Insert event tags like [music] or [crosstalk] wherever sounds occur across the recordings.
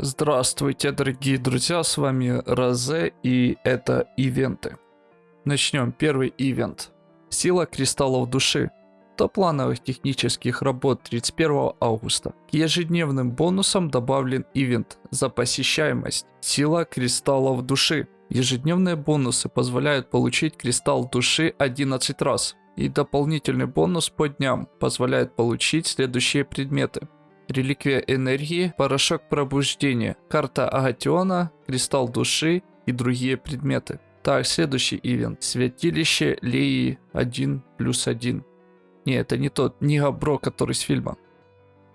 Здравствуйте, дорогие друзья, с вами Розе и это ивенты. Начнем. Первый ивент. Сила кристаллов души. До плановых технических работ 31 августа. К ежедневным бонусам добавлен ивент за посещаемость. Сила кристаллов души. Ежедневные бонусы позволяют получить кристалл души 11 раз. И дополнительный бонус по дням позволяет получить следующие предметы. Реликвия энергии, порошок пробуждения, карта Агатиона, кристалл души и другие предметы. Так, следующий ивент. Святилище Леи 1 плюс 1. Не, это не тот, не Габро, который с фильма.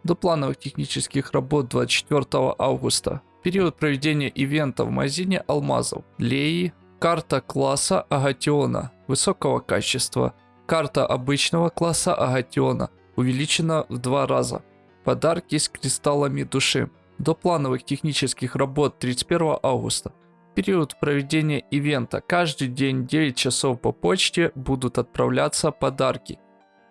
До плановых технических работ 24 августа. Период проведения ивента в магазине алмазов. Леи, карта класса Агатиона высокого качества. Карта обычного класса Агатиона увеличена в два раза. Подарки с кристаллами души. До плановых технических работ 31 августа. Период проведения ивента. Каждый день 9 часов по почте будут отправляться подарки.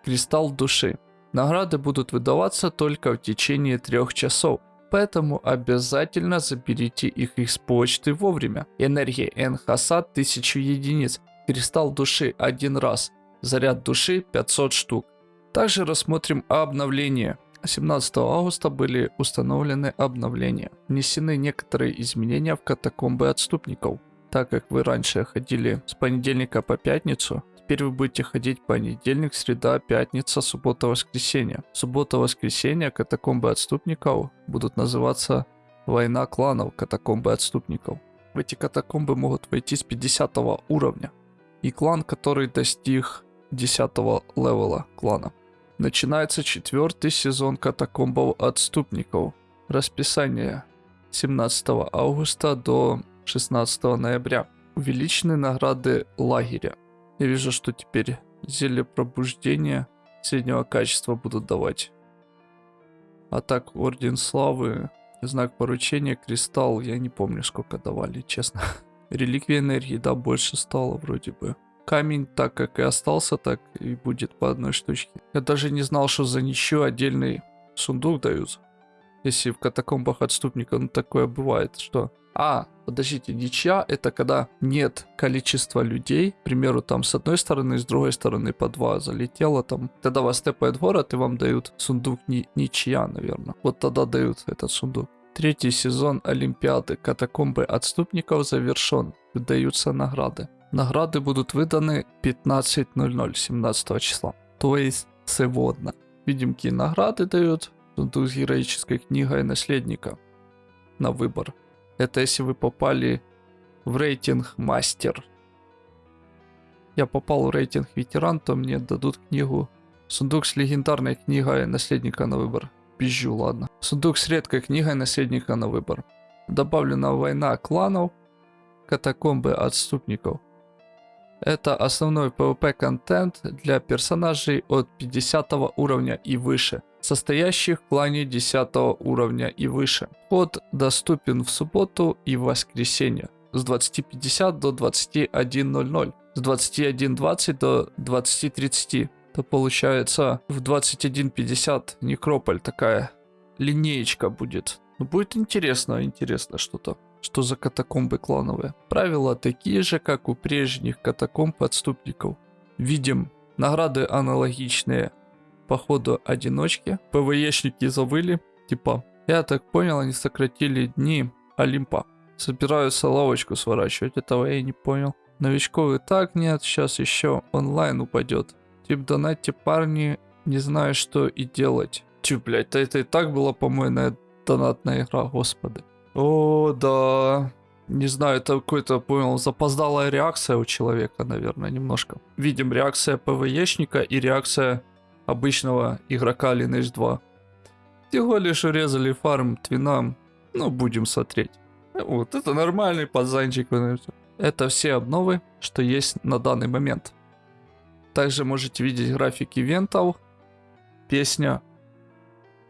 Кристалл души. Награды будут выдаваться только в течение 3 часов. Поэтому обязательно заберите их из почты вовремя. Энергия Энхасад 1000 единиц. Кристалл души один раз. Заряд души 500 штук. Также рассмотрим обновление. 17 августа были установлены обновления. Внесены некоторые изменения в катакомбы отступников. Так как вы раньше ходили с понедельника по пятницу, теперь вы будете ходить понедельник, среда, пятница, суббота, воскресенье. Суббота, воскресенье катакомбы отступников будут называться Война кланов катакомбы отступников. В эти катакомбы могут войти с 50 уровня. И клан, который достиг 10 левела клана. Начинается четвертый сезон катакомбов отступников. Расписание 17 августа до 16 ноября. Увеличены награды лагеря. Я вижу, что теперь зелье пробуждения среднего качества будут давать. А так, Орден Славы, знак поручения, кристалл, я не помню, сколько давали, честно. [laughs] Реликвия энергии, да, больше стало вроде бы. Камень так как и остался, так и будет по одной штучке. Я даже не знал, что за ничего отдельный сундук дают. Если в катакомбах отступника, ну такое бывает, что... А, подождите, ничья это когда нет количества людей, к примеру, там с одной стороны, с другой стороны по два залетело там. Тогда вас степает город и вам дают сундук ни, ничья, наверное. Вот тогда дают этот сундук. Третий сезон Олимпиады катакомбы отступников завершен. Выдаются награды. Награды будут выданы 15.00 17 числа. То есть сегодня. Видим, какие награды дают. Тут с героической книгой наследника на выбор. Это если вы попали в рейтинг мастер. Я попал в рейтинг ветеран, то мне дадут книгу. Сундук с легендарной книгой наследника на выбор. Пизжу, ладно. Сундук с редкой книгой наследника на выбор. Добавлена война кланов, катакомбы отступников. Это основной PvP контент для персонажей от 50 уровня и выше, состоящих в клане 10 уровня и выше. Вход доступен в субботу и воскресенье с 20.50 до 21.00, с 21.20 до 20.30. То получается в 21.50 Некрополь такая линеечка будет. Ну, будет интересно, интересно что-то. Что за катакомбы клановые? Правила такие же, как у прежних катакомб отступников. Видим награды аналогичные по ходу одиночки. ПВЕшники завыли. Типа, я так понял, они сократили дни Олимпа. Собираются лавочку сворачивать, этого я не понял. Новичков и так нет, сейчас еще онлайн упадет. Тип донатьте парни, не знаю что и делать. Тю, блядь, это и так была, по-моему, донатная игра, господи. О, да. Не знаю, это какой-то, понял, запоздалая реакция у человека, наверное, немножко. Видим реакция ПВЕшника и реакция обычного игрока Lineage 2. Всего лишь урезали фарм твинам. Ну, будем смотреть. Вот, это нормальный пацанчик. Это все обновы, что есть на данный момент. Также можете видеть график ивентов, песня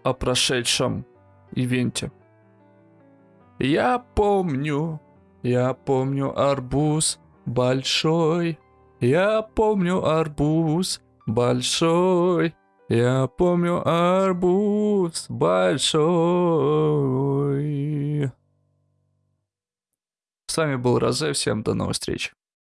о прошедшем ивенте. Я помню, я помню арбуз большой. Я помню арбуз большой. Я помню арбуз большой. С вами был Розе, всем до новых встреч.